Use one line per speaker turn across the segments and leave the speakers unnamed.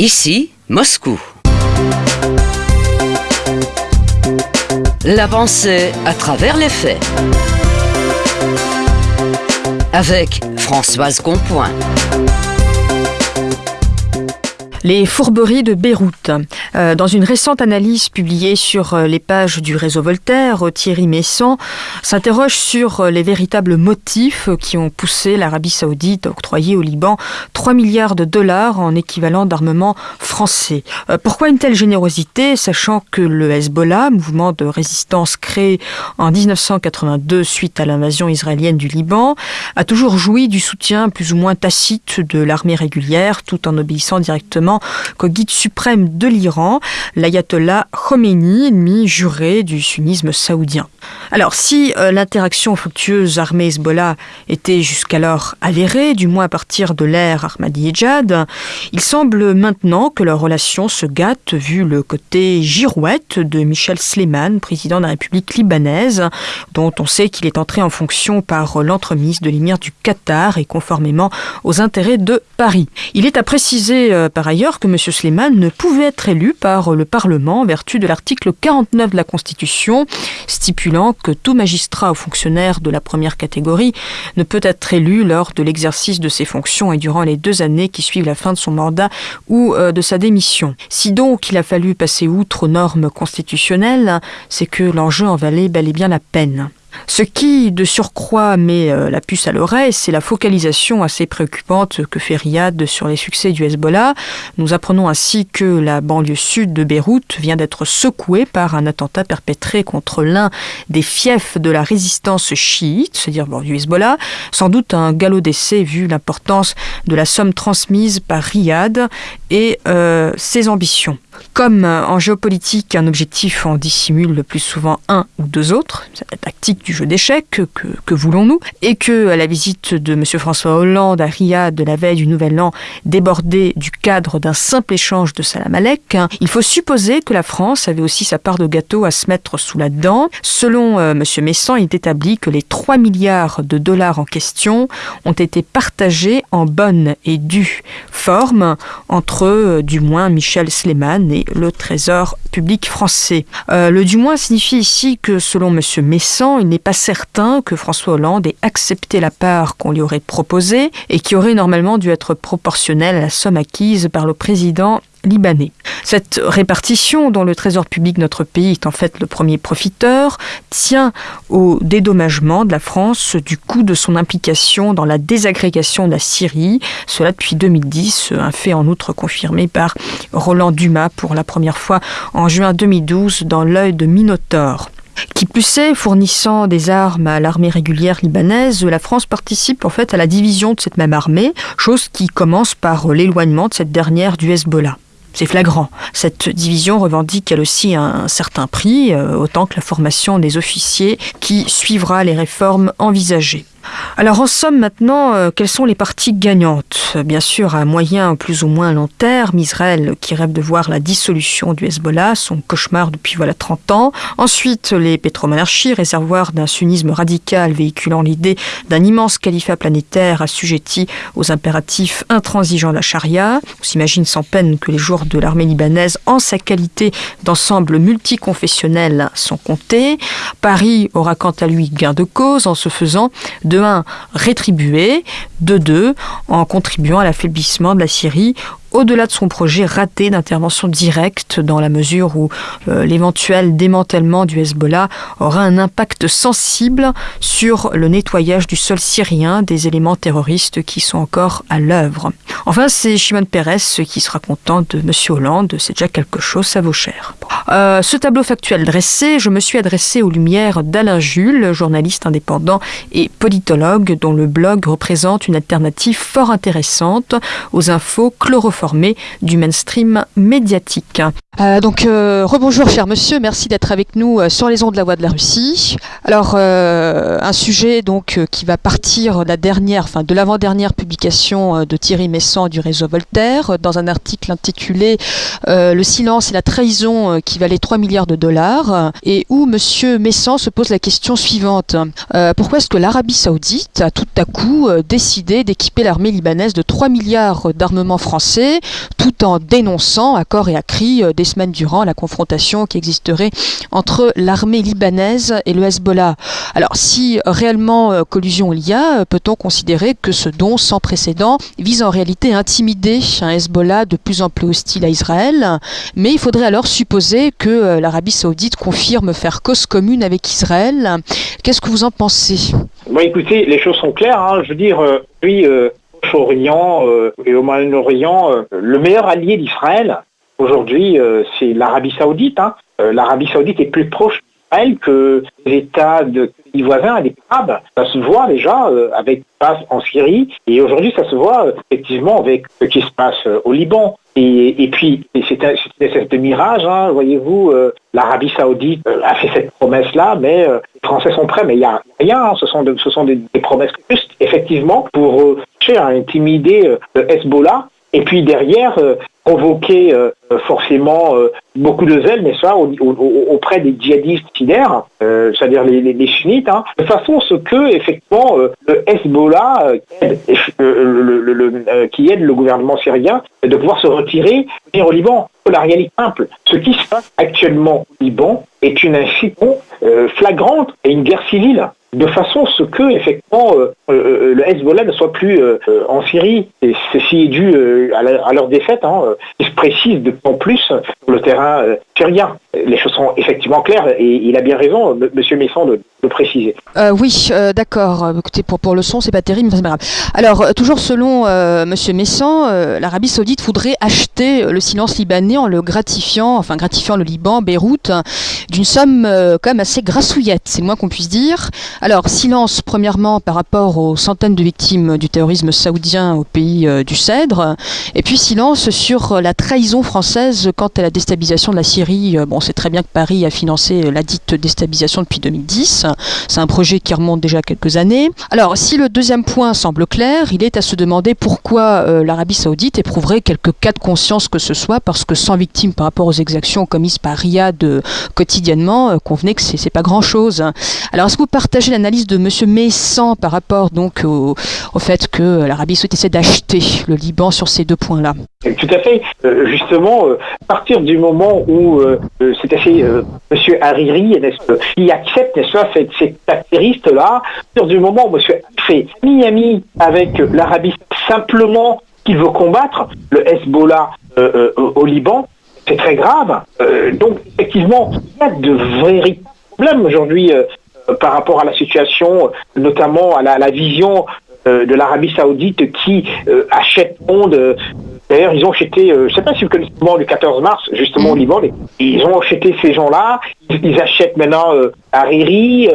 Ici, Moscou. La pensée à travers les faits. Avec Françoise Compoint.
Les fourberies de Beyrouth. Euh, dans une récente analyse publiée sur euh, les pages du réseau Voltaire, Thierry Messan s'interroge sur euh, les véritables motifs qui ont poussé l'Arabie saoudite à octroyer au Liban 3 milliards de dollars en équivalent d'armement français. pourquoi une telle générosité, sachant que le Hezbollah, mouvement de résistance créé en 1982 suite à l'invasion israélienne du Liban, a toujours joui du soutien plus ou moins tacite de l'armée régulière tout en obéissant directement qu'au guide suprême de l'Iran, l'ayatollah Khomeini, ennemi juré du sunnisme saoudien. Alors, si euh, l'interaction fructueuse armée-Hezbollah était jusqu'alors avérée, du moins à partir de l'ère Ahmadinejad, il semble maintenant que leur relation se gâte vu le côté girouette de Michel Sleiman, président de la République libanaise, dont on sait qu'il est entré en fonction par l'entremise de l'émir du Qatar et conformément aux intérêts de Paris. Il est à préciser euh, par ailleurs que M. Sleiman ne pouvait être élu par le Parlement en vertu de l'article 49 de la Constitution, stipulant que tout magistrat ou fonctionnaire de la première catégorie ne peut être élu lors de l'exercice de ses fonctions et durant les deux années qui suivent la fin de son mandat ou euh, de sa démission. Si donc il a fallu passer outre aux normes constitutionnelles, c'est que l'enjeu en valait bel et bien la peine. Ce qui, de surcroît, met euh, la puce à l'oreille, c'est la focalisation assez préoccupante que fait Riyad sur les succès du Hezbollah. Nous apprenons ainsi que la banlieue sud de Beyrouth vient d'être secouée par un attentat perpétré contre l'un des fiefs de la résistance chiite, c'est-à-dire du Hezbollah. Sans doute un galop d'essai vu l'importance de la somme transmise par Riyad et euh, ses ambitions. Comme euh, en géopolitique, un objectif en dissimule le plus souvent un ou deux autres, c'est la tactique du jeu d'échecs, que, voulons-nous, et que la visite de M. François Hollande à Riyad de la veille du Nouvel An débordait du cadre d'un simple échange de salam alek, hein, il faut supposer que la France avait aussi sa part de gâteau à se mettre sous la dent. Selon euh, M. Messan, il est établi que les 3 milliards de dollars en question ont été partagés en bonne et due forme entre, euh, du moins, Michel Sleman le Trésor public français. Euh, le du moins signifie ici que, selon M. Messan, il n'est pas certain que François Hollande ait accepté la part qu'on lui aurait proposée et qui aurait normalement dû être proportionnelle à la somme acquise par le président libanais. Cette répartition, dont le Trésor public notre pays est en fait le premier profiteur, tient au dédommagement de la France du coût de son implication dans la désagrégation de la Syrie, cela depuis 2010, un fait en outre confirmé par Roland Dumas pour la première fois en juin 2012 dans l'œil de Minotaure. Qui plus est, fournissant des armes à l'armée régulière libanaise, la France participe en fait à la division de cette même armée, chose qui commence par l'éloignement de cette dernière du Hezbollah. C'est flagrant. Cette division revendique elle aussi un certain prix, euh, autant que la formation des officiers qui suivra les réformes envisagées. Alors en somme maintenant, euh, quelles sont les parties gagnantes? Bien sûr, à moyen plus ou moins long terme, Israël qui rêve de voir la dissolution du Hezbollah, son cauchemar depuis voilà 30 ans. Ensuite, les pétromonarchies, réservoirs d'un sunnisme radical véhiculant l'idée d'un immense califat planétaire assujetti aux impératifs intransigeants de la charia. On s'imagine sans peine que les jours de l'armée libanaise, en sa qualité d'ensemble multiconfessionnel, sont comptés. Paris aura quant à lui gain de cause en se faisant de un, rétribuer, de deux, en contribuant à l'affaiblissement de la Syrie au-delà de son projet raté d'intervention directe, dans la mesure où euh, l'éventuel démantèlement du Hezbollah aura un impact sensible sur le nettoyage du sol syrien des éléments terroristes qui sont encore à l'œuvre. Enfin, c'est Shimon Peres qui sera content de M. Hollande, c'est déjà quelque chose, ça vaut cher. Euh, ce tableau factuel dressé, je me suis adressé aux lumières d'Alain Jules, journaliste indépendant et politologue, dont le blog représente une alternative fort intéressante aux infos chlorophylliques formé du mainstream médiatique. Euh, donc euh, rebonjour cher monsieur, merci d'être avec nous euh, sur les ondes de la voix de la Russie. Alors un sujet donc qui va partir la dernière, enfin de l'avant-dernière publication de Thierry Messan du réseau Voltaire dans un article intitulé Le silence et la trahison qui valait 3 milliards de dollars et où monsieur Messan se pose la question suivante. pourquoi est-ce que l'Arabie Saoudite a tout à coup décidé d'équiper l'armée libanaise de 3 milliards d'armements français tout en dénonçant à corps et à cri des semaines durant la confrontation qui existerait entre l'armée libanaise et le Hezbollah. Alors si réellement collusion il y a, peut-on considérer que ce don sans précédent vise en réalité à intimider un Hezbollah de plus en plus hostile à Israël, mais il faudrait alors supposer que l'Arabie saoudite confirme faire cause commune avec Israël. Qu'est-ce que vous en pensez?
Bon, écoutez, les choses sont claires. Hein. Je veux dire, euh, euh, au orient euh, et au Moyen-Orient, le meilleur allié d'Israël aujourd'hui, c'est l'Arabie Saoudite. Hein. L'Arabie Saoudite est plus proche d'Israël que les États de pays voisins, des Arabes. Ça se voit déjà avec ce qui se passe en Syrie et aujourd'hui, ça se voit effectivement avec ce qui se passe au Liban. Et, puis, c'est une espèce de mirage, hein, voyez-vous, euh, l'Arabie saoudite euh, a fait cette promesse-là, mais euh, les Français sont prêts, mais il n'y a rien, hein. ce sont, ce sont des, promesses juste, effectivement, pour à intimider le Hezbollah, et puis derrière, euh, forcément euh, beaucoup de zèle, n'est-ce pas, auprès des djihadistes sidaires, euh, c'est-à-dire les, les, sunnites, hein, de façon ce que effectivement le Hezbollah qui aide le gouvernement syrien de pouvoir se retirer et au Liban. La réalité simple, ce qui se passe actuellement au Liban est une incitation flagrante et une guerre civile de façon à ce que effectivement euh, euh, euh, le Hezbollah ne soit plus en Syrie. Et ceci est dû à, leur défaite, hein, qui se précise de plus en plus sur le terrain syrien. Les choses sont effectivement claires et il a bien raison, Monsieur Messon, de, le préciser.
oui, d'accord. Écoutez, pour, le son, c'est pas terrible, mais c'est pas grave. Alors, toujours selon Monsieur Messon, l'Arabie Saoudite voudrait acheter le silence libanais en le gratifiant, enfin gratifiant le Liban, Beyrouth, d'une somme quand même assez grassouillette, c'est le moins qu'on puisse dire. Alors, silence premièrement par rapport aux centaines de victimes du terrorisme saoudien au pays euh, du Cèdre, et puis silence sur la trahison française quant à la déstabilisation de la Syrie. Euh, bon, c'est très bien que Paris a financé la dite déstabilisation depuis 2010. C'est un projet qui remonte déjà quelques années. Alors, si le deuxième point semble clair, il est à se demander pourquoi euh, l'Arabie saoudite éprouverait quelques cas de conscience que ce soit, parce que sans victimes par rapport aux exactions commises par Riyad quotidiennement, convenez que c'est pas grand-chose. Alors, est-ce que vous partagez l'analyse de M. Messan par rapport donc au, fait que l'Arabie Saoudite essaie d'acheter le Liban sur ces deux points-là.
Tout à fait. Euh, justement, euh, à partir du moment où euh, c'est assez M. Hariri qui accepte, n'est-ce pas, cette, cette là à partir du moment où M. fait Miami avec l'Arabie simplement qu'il veut combattre le Hezbollah au Liban, c'est très grave. donc, effectivement, il y a de véritables problèmes aujourd'hui euh, par rapport à la situation, notamment à la, vision euh, de l'Arabie Saoudite qui euh, achète monde. D'ailleurs, ils ont acheté, je ne sais pas si vous connaissez le moment du 14 mars, justement au mm. Liban, ils ont acheté ces gens-là, ils, achètent maintenant Hariri.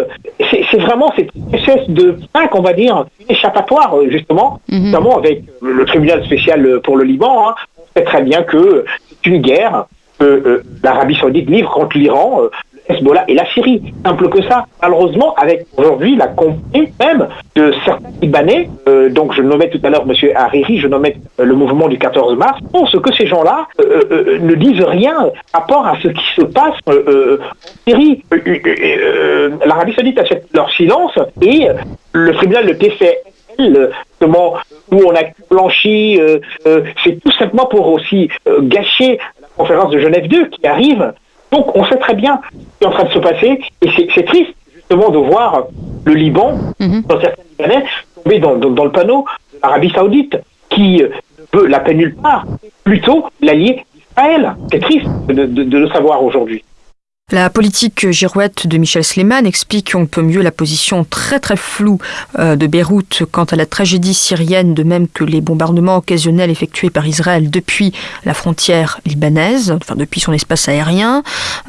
C'est vraiment cette espèce de pack, on va dire, échappatoire, justement, mm-hmm. notamment avec le tribunal spécial pour le Liban. Hein. On sait très bien que c'est une guerre que l'Arabie Saoudite livre contre l'Iran. Hezbollah et la Syrie. Simple que ça. Malheureusement, avec aujourd'hui la compagnie même de certains Libanais, euh, donc je nommais tout à l'heure M. Hariri, je nommais euh, le mouvement du 14 mars, ce que ces gens-là euh, ne disent rien par rapport à ce qui se passe en Syrie. L'Arabie saoudite achète leur silence et le tribunal de TFL où on a blanchi, c'est tout simplement pour aussi gâcher la conférence de Genève 2 qui arrive donc on sait très bien qui est en train de se passer et c'est triste justement de voir le Liban, mhm. dans certains Libanais, tomber dans, le panneau de l'Arabie Saoudite qui veut la peine nulle part, plutôt l'allié d'Israël. C'est triste de le savoir aujourd'hui.
La politique girouette de Michel Sleiman explique on peut mieux la position très très floue euh, de Beyrouth quant à la tragédie syrienne, de même que les bombardements occasionnels effectués par Israël depuis la frontière libanaise, enfin depuis son espace aérien.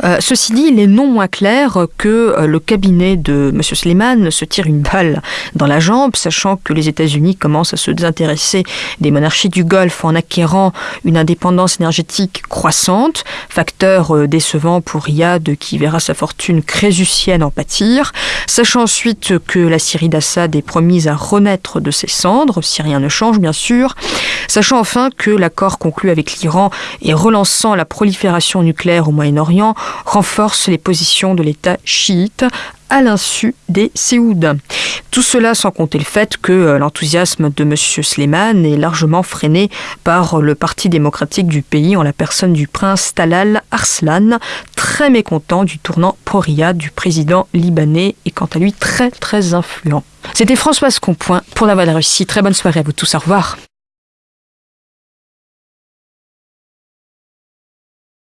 Euh, ceci dit, il est non moins clair que euh, le cabinet de M. Sleiman se tire une balle dans la jambe, sachant que les États-Unis commencent à se désintéresser des monarchies du Golfe en acquérant une indépendance énergétique croissante, facteur décevant pour Riyad qui verra sa fortune crésusienne en pâtir, sachant ensuite que la Syrie d'Assad est promise à renaître de ses cendres, si rien ne change bien sûr, sachant enfin que l'accord conclu avec l'Iran et relançant la prolifération nucléaire au Moyen-Orient renforce les positions de l'État chiite à l'insu des Séouds. Tout cela sans compter le fait que euh, l'enthousiasme de M. Sleiman est largement freiné par le Parti démocratique du pays en la personne du prince Talal Arslan, très mécontent du tournant pro du président libanais et quant à lui très très influent. C'était Françoise Compoint pour la Voix de Russie. Très bonne soirée à vous tous. Au revoir.